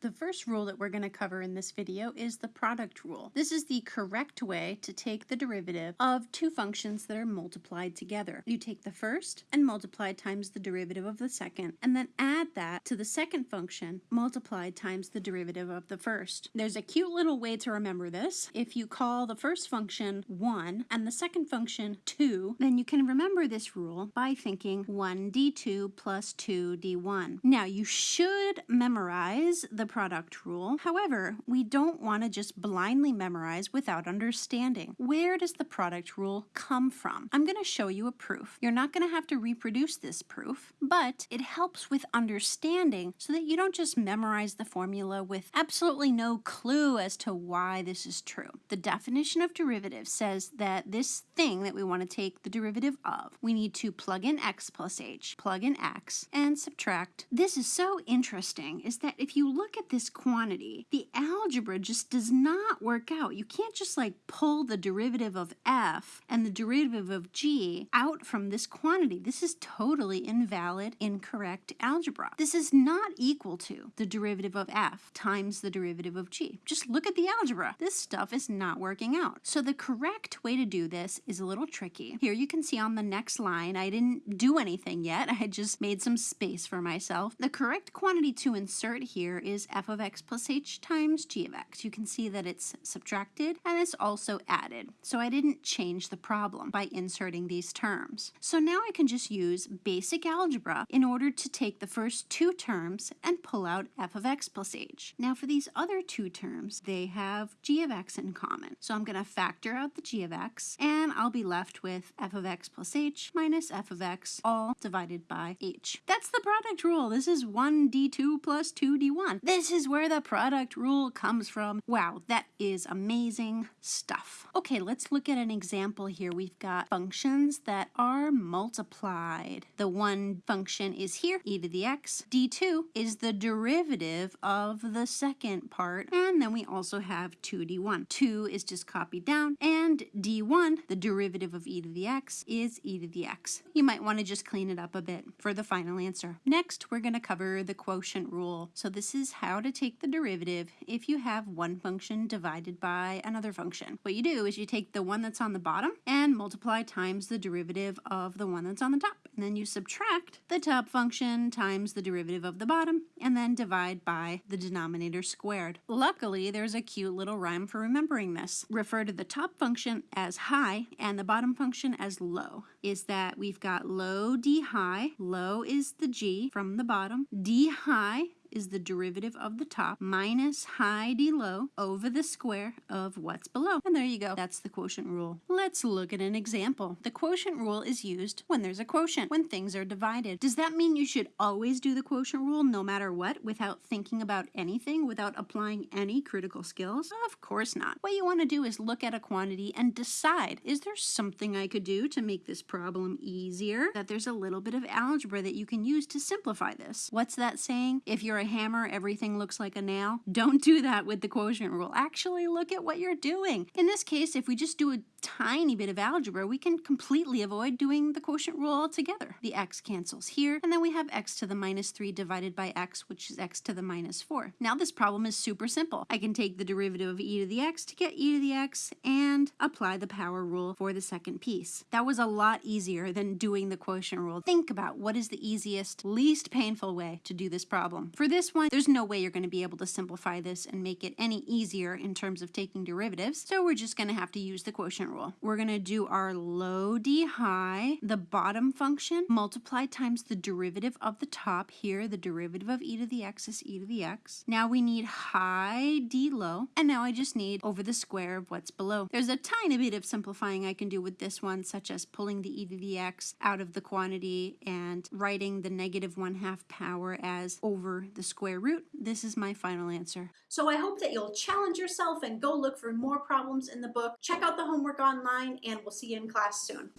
The first rule that we're going to cover in this video is the product rule. This is the correct way to take the derivative of two functions that are multiplied together. You take the first and multiply times the derivative of the second, and then add that to the second function multiplied times the derivative of the first. There's a cute little way to remember this. If you call the first function 1 and the second function 2, then you can remember this rule by thinking 1 d2 plus 2 d1. Now you should memorize the product rule. However, we don't want to just blindly memorize without understanding. Where does the product rule come from? I'm going to show you a proof. You're not going to have to reproduce this proof, but it helps with understanding so that you don't just memorize the formula with absolutely no clue as to why this is true. The definition of derivative says that this thing that we want to take the derivative of, we need to plug in x plus h, plug in x, and subtract. This is so interesting is that if you look at this quantity, the algebra just does not work out. You can't just like pull the derivative of f and the derivative of g out from this quantity. This is totally invalid, incorrect algebra. This is not equal to the derivative of f times the derivative of g. Just look at the algebra. This stuff is not working out. So the correct way to do this is a little tricky. Here you can see on the next line, I didn't do anything yet. I just made some space for myself. The correct quantity to insert here is f of x plus h times g of x. You can see that it's subtracted and it's also added. So I didn't change the problem by inserting these terms. So now I can just use basic algebra in order to take the first two terms and pull out f of x plus h. Now for these other two terms, they have g of x in common. So I'm going to factor out the g of x and I'll be left with f of x plus h minus f of x all divided by h. That's the product rule. This is 1d2 plus 2d1. This is where the product rule comes from. Wow, that is amazing stuff. Okay, let's look at an example here. We've got functions that are multiplied. The one function is here, e to the x. d2 is the derivative of the second part, and then we also have 2d1. 2 is just copied down, and d1, the derivative of e to the x, is e to the x. You might want to just clean it up a bit for the final answer. Next, we're going to cover the quotient rule. So this is how to take the derivative if you have one function divided by another function. What you do is you take the one that's on the bottom and multiply times the derivative of the one that's on the top. And then you subtract the top function times the derivative of the bottom and then divide by the denominator squared. Luckily, there's a cute little rhyme for remembering this. Refer to the top function as high and the bottom function as low. Is that we've got low d high, low is the g from the bottom, d high is the derivative of the top minus high d low over the square of what's below. And there you go. That's the quotient rule. Let's look at an example. The quotient rule is used when there's a quotient, when things are divided. Does that mean you should always do the quotient rule no matter what without thinking about anything, without applying any critical skills? Of course not. What you want to do is look at a quantity and decide, is there something I could do to make this problem easier? That there's a little bit of algebra that you can use to simplify this. What's that saying? If you're a hammer, everything looks like a nail. Don't do that with the quotient rule. Actually look at what you're doing. In this case, if we just do a tiny bit of algebra, we can completely avoid doing the quotient rule altogether. The x cancels here, and then we have x to the minus 3 divided by x, which is x to the minus 4. Now this problem is super simple. I can take the derivative of e to the x to get e to the x and apply the power rule for the second piece. That was a lot easier than doing the quotient rule. Think about what is the easiest, least painful way to do this problem. For this one, there's no way you're going to be able to simplify this and make it any easier in terms of taking derivatives, so we're just going to have to use the quotient rule. We're going to do our low d high, the bottom function, multiplied times the derivative of the top here, the derivative of e to the x is e to the x. Now we need high d low, and now I just need over the square of what's below. There's a tiny bit of simplifying I can do with this one, such as pulling the e to the x out of the quantity and writing the negative 1 half power as over the square root. This is my final answer. So I hope that you'll challenge yourself and go look for more problems in the book. Check out the homework online and we'll see you in class soon.